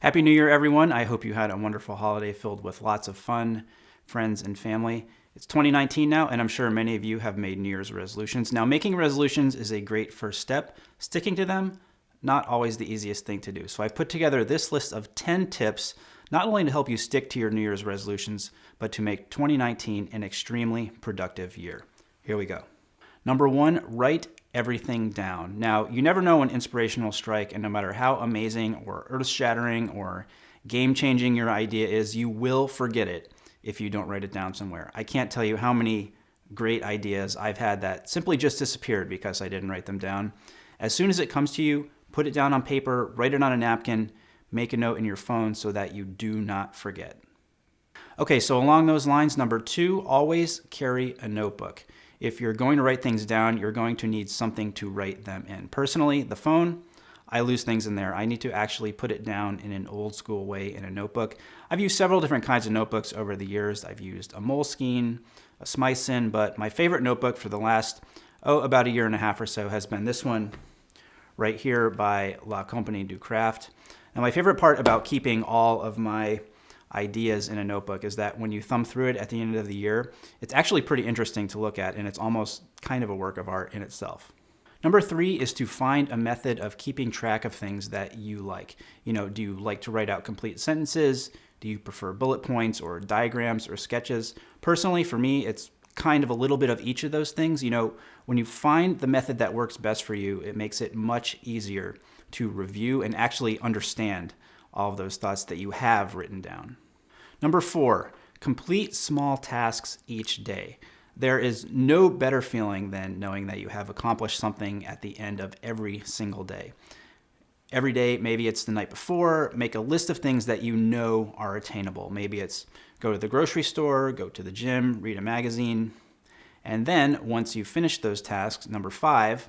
Happy New Year, everyone. I hope you had a wonderful holiday filled with lots of fun, friends, and family. It's 2019 now, and I'm sure many of you have made New Year's resolutions. Now, making resolutions is a great first step. Sticking to them, not always the easiest thing to do. So I've put together this list of 10 tips, not only to help you stick to your New Year's resolutions, but to make 2019 an extremely productive year. Here we go. Number one, write everything down. Now, you never know when inspiration will strike, and no matter how amazing or earth shattering or game changing your idea is, you will forget it if you don't write it down somewhere. I can't tell you how many great ideas I've had that simply just disappeared because I didn't write them down. As soon as it comes to you, put it down on paper, write it on a napkin, make a note in your phone so that you do not forget. Okay, so along those lines, number two, always carry a notebook. If you're going to write things down, you're going to need something to write them in. Personally, the phone, I lose things in there. I need to actually put it down in an old school way in a notebook. I've used several different kinds of notebooks over the years. I've used a Moleskine, a Smythson, but my favorite notebook for the last, oh, about a year and a half or so has been this one right here by La Compagnie du Craft. And my favorite part about keeping all of my ideas in a notebook is that when you thumb through it at the end of the year, it's actually pretty interesting to look at and it's almost kind of a work of art in itself. Number three is to find a method of keeping track of things that you like. You know, do you like to write out complete sentences? Do you prefer bullet points or diagrams or sketches? Personally, for me, it's kind of a little bit of each of those things. You know, when you find the method that works best for you, it makes it much easier to review and actually understand all of those thoughts that you have written down. Number four, complete small tasks each day. There is no better feeling than knowing that you have accomplished something at the end of every single day. Every day, maybe it's the night before, make a list of things that you know are attainable. Maybe it's go to the grocery store, go to the gym, read a magazine. And then once you finish those tasks, number five,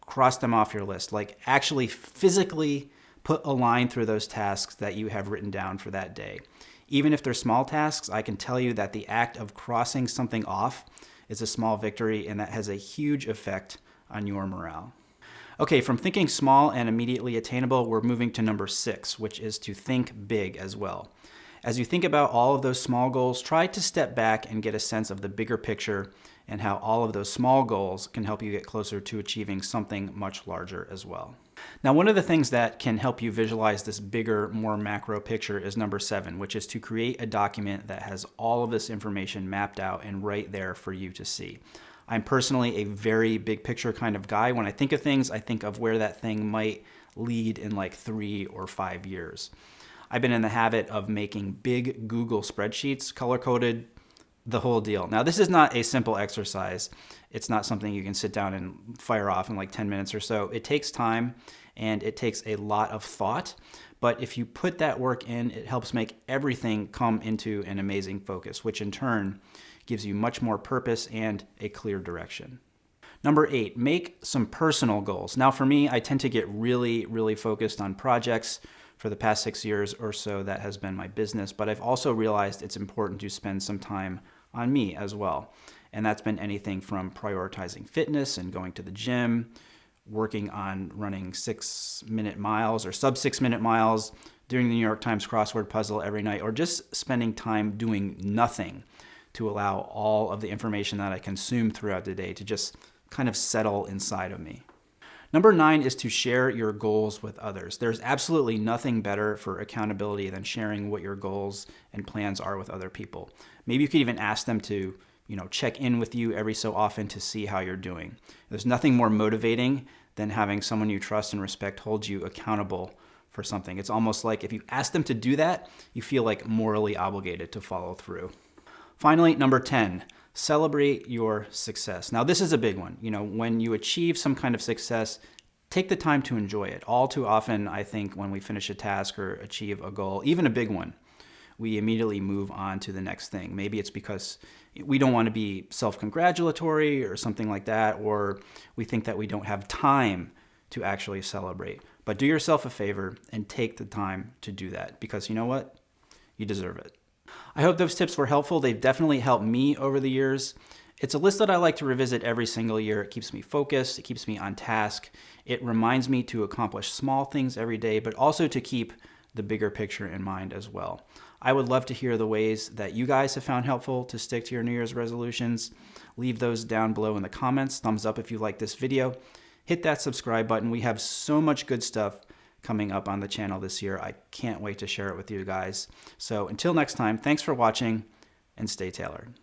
cross them off your list. Like actually physically put a line through those tasks that you have written down for that day. Even if they're small tasks, I can tell you that the act of crossing something off is a small victory and that has a huge effect on your morale. Okay, from thinking small and immediately attainable, we're moving to number six, which is to think big as well. As you think about all of those small goals, try to step back and get a sense of the bigger picture and how all of those small goals can help you get closer to achieving something much larger as well. Now, one of the things that can help you visualize this bigger, more macro picture is number seven, which is to create a document that has all of this information mapped out and right there for you to see. I'm personally a very big picture kind of guy. When I think of things, I think of where that thing might lead in like three or five years. I've been in the habit of making big Google spreadsheets, color coded, the whole deal. Now, this is not a simple exercise. It's not something you can sit down and fire off in like 10 minutes or so. It takes time and it takes a lot of thought. But if you put that work in, it helps make everything come into an amazing focus, which in turn gives you much more purpose and a clear direction. Number eight, make some personal goals. Now for me, I tend to get really, really focused on projects. For the past six years or so, that has been my business, but I've also realized it's important to spend some time on me as well. And that's been anything from prioritizing fitness and going to the gym, working on running six minute miles or sub six minute miles, doing the New York Times crossword puzzle every night, or just spending time doing nothing to allow all of the information that I consume throughout the day to just kind of settle inside of me. Number nine is to share your goals with others. There's absolutely nothing better for accountability than sharing what your goals and plans are with other people. Maybe you could even ask them to you know, check in with you every so often to see how you're doing. There's nothing more motivating than having someone you trust and respect hold you accountable for something. It's almost like if you ask them to do that, you feel like morally obligated to follow through. Finally, number 10, celebrate your success. Now, this is a big one. You know, when you achieve some kind of success, take the time to enjoy it. All too often, I think, when we finish a task or achieve a goal, even a big one, we immediately move on to the next thing. Maybe it's because we don't want to be self-congratulatory or something like that, or we think that we don't have time to actually celebrate. But do yourself a favor and take the time to do that because you know what? You deserve it. I hope those tips were helpful. They've definitely helped me over the years. It's a list that I like to revisit every single year. It keeps me focused, it keeps me on task. It reminds me to accomplish small things every day, but also to keep the bigger picture in mind as well. I would love to hear the ways that you guys have found helpful to stick to your New Year's resolutions. Leave those down below in the comments. Thumbs up if you like this video. Hit that subscribe button. We have so much good stuff coming up on the channel this year. I can't wait to share it with you guys. So until next time, thanks for watching and stay tailored.